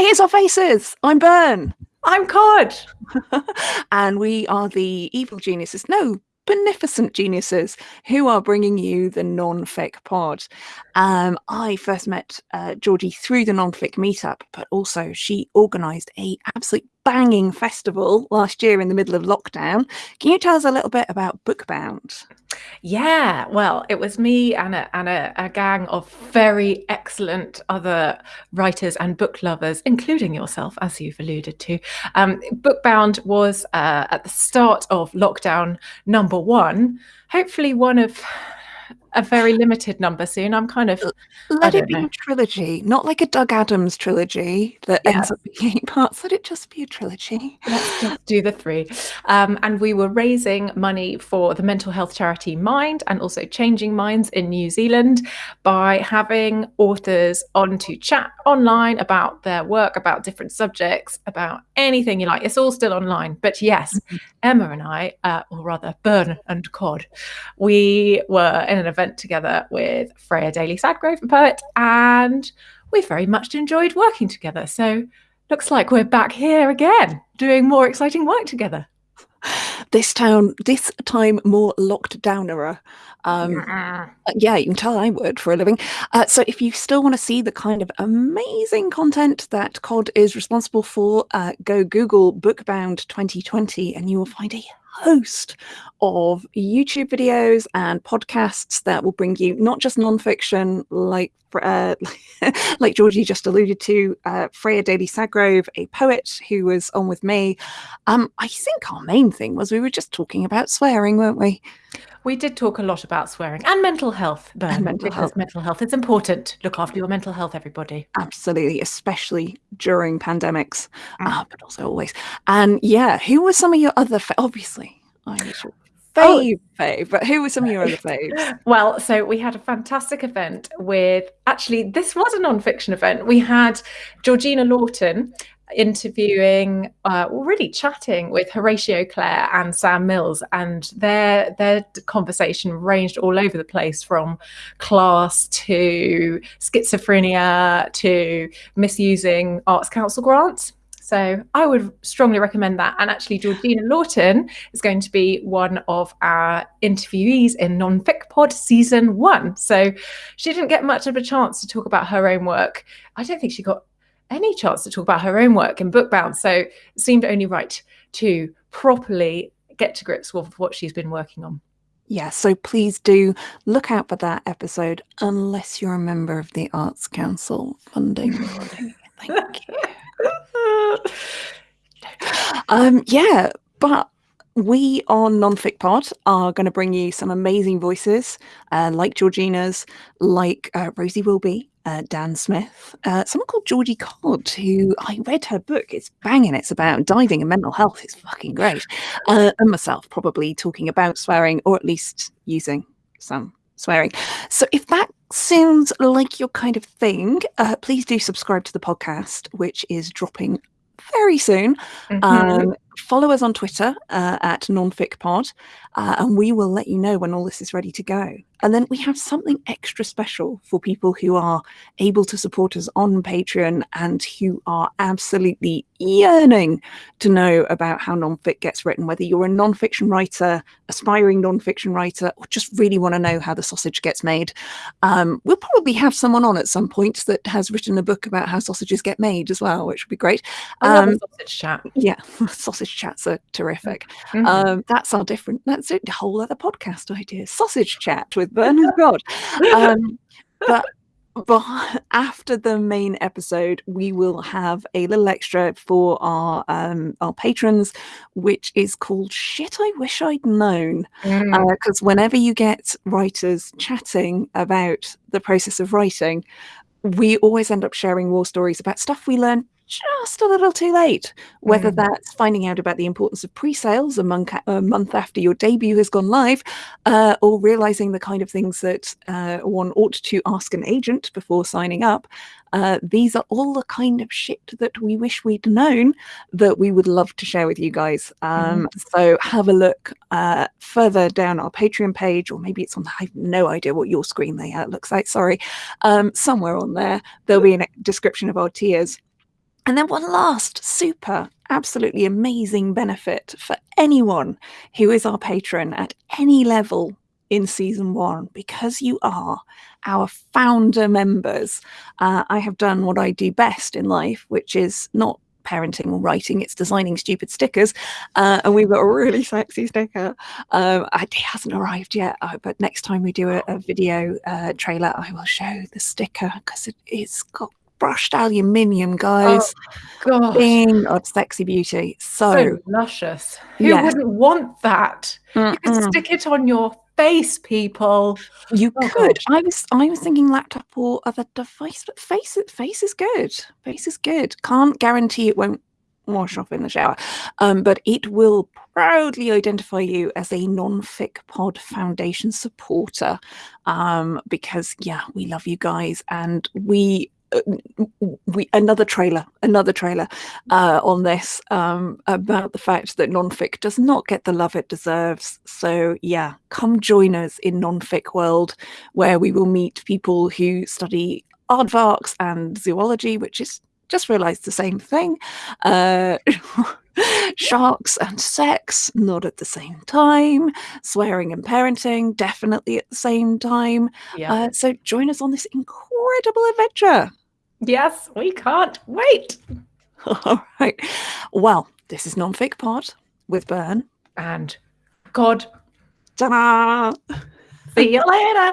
So here's our faces. I'm Byrne. I'm Codd. and we are the evil geniuses. No, beneficent geniuses who are bringing you the non-fic pod. Um, I first met uh, Georgie through the non-fic meetup, but also she organised a absolute banging festival last year in the middle of lockdown. Can you tell us a little bit about Bookbound? Yeah, well, it was me and a, and a, a, gang of very excellent other writers and book lovers, including yourself, as you've alluded to. Um, Bookbound was uh, at the start of lockdown number one, hopefully one of a very limited number soon. I'm kind of let it be know. a trilogy, not like a Doug Adams trilogy that yes. ends up being eight parts. Let it just be a trilogy. Let's just do the three. Um, and we were raising money for the mental health charity Mind and also Changing Minds in New Zealand by having authors on to chat online about their work, about different subjects, about anything you like. It's all still online. But yes, mm-hmm. Emma and I, uh, or rather Byrne and Codd, we were in an event event together with Freya Daly Sadgrove, a poet, and we very much enjoyed working together. So looks like we're back here again, doing more exciting work together. This town, this time more locked downerer. Um, yeah, you can tell I would for a living. Uh, so if you still want to see the kind of amazing content that Codd is responsible for, uh, go Google Bookbound 2020 and you will find a host of YouTube videos and podcasts that will bring you not just nonfiction, like uh, like Georgie just alluded to, uh, Freya Daly Sadgrove, a poet who was on with me. Um, I think our main thing was we were just talking about swearing, weren't we? We did talk a lot about swearing and mental health, Byrne, and mental health. mental health is important. To look after your mental health, everybody. Absolutely, especially during pandemics, mm. uh, but also always. And yeah, who were some of your other? obviously, I your fave, oh. fave. But who were some of your other faves? well, so we had a fantastic event with. Actually, this was a non-fiction event. We had Georgina Lawton, interviewing, uh, really chatting with Horatio Clare and Sam Mills, and their their conversation ranged all over the place from class to schizophrenia to misusing Arts Council grants. So I would strongly recommend that. And actually, Georgina Lawton is going to be one of our interviewees in Non-Fic Pod season one. So she didn't get much of a chance to talk about her own work. I don't think she got any chance to talk about her own work in Bookbound. So it seemed only right to properly get to grips with what she's been working on. Yeah, so please do look out for that episode unless you're a member of the Arts Council funding Thank you. um, yeah, but we on Nonfic Pod are going to bring you some amazing voices, uh, like Georgina's, like uh, Rosie Wilby, uh, Dan Smith, uh, someone called Georgie Codd, who I read her book. It's banging. It's about diving and mental health. It's fucking great. Uh, and myself probably talking about swearing or at least using some swearing. So if that sounds like your kind of thing, uh, please do subscribe to the podcast, which is dropping very soon. Mm-hmm. Um, follow us on Twitter uh, at nonficpod, uh, and we will let you know when all this is ready to go. And then we have something extra special for people who are able to support us on Patreon and who are absolutely yearning to know about how nonfic gets written, whether you're a nonfiction writer, aspiring nonfiction writer, or just really want to know how the sausage gets made. Um, we'll probably have someone on at some point that has written a book about how sausages get made as well, which would be great. Um, sausage chat. Yeah, sausage chats are terrific. Mm-hmm. Um, that's our different, that's a whole other podcast idea. Sausage chat with Bernard God. Um, but but after the main episode, we will have a little extra for our um, our patrons, which is called "Shit I Wish I'd Known." Because mm. uh, whenever you get writers chatting about the process of writing, we always end up sharing war stories about stuff we learned just a little too late. Whether mm. that's finding out about the importance of pre-sales a month, a month after your debut has gone live, uh, or realizing the kind of things that uh, one ought to ask an agent before signing up. Uh, these are all the kind of shit that we wish we'd known that we would love to share with you guys. Um, mm. So have a look uh, further down our Patreon page, or maybe it's on, I have no idea what your screen layout looks like, sorry. Um, somewhere on there, there'll be a description of our tiers And then one last super, absolutely amazing benefit for anyone who is our patron at any level in season one, because you are our founder members. Uh, I have done what I do best in life, which is not parenting or writing, it's designing stupid stickers. Uh, and we've got a really sexy sticker. Um, it hasn't arrived yet, uh, but next time we do a, a video uh, trailer, I will show the sticker because it, it's got brushed aluminium, guys. Oh. Being of sexy beauty. So, So luscious. Who Yeah. wouldn't want that? You can mm-mm. stick it on your face, people. you Oh, could. gosh. I was I was thinking laptop or other device, but face face is good. Face is good. Can't guarantee it won't wash off in the shower, um, but it will proudly identify you as a non-fic pod foundation supporter, um, because yeah, we love you guys, and we. We another trailer, another trailer uh, on this um, about the fact that nonfic does not get the love it deserves. So yeah, come join us in nonfic world, where we will meet people who study aardvarks and zoology, which is just realised the same thing. Uh, sharks and sex, not at the same time. Swearing and parenting, definitely at the same time. Yeah. Uh, so join us on this incredible adventure. Yes, we can't wait. All right. Well, this is Nonfic Pod with Byrne. And Codd, Ta-da! see you later.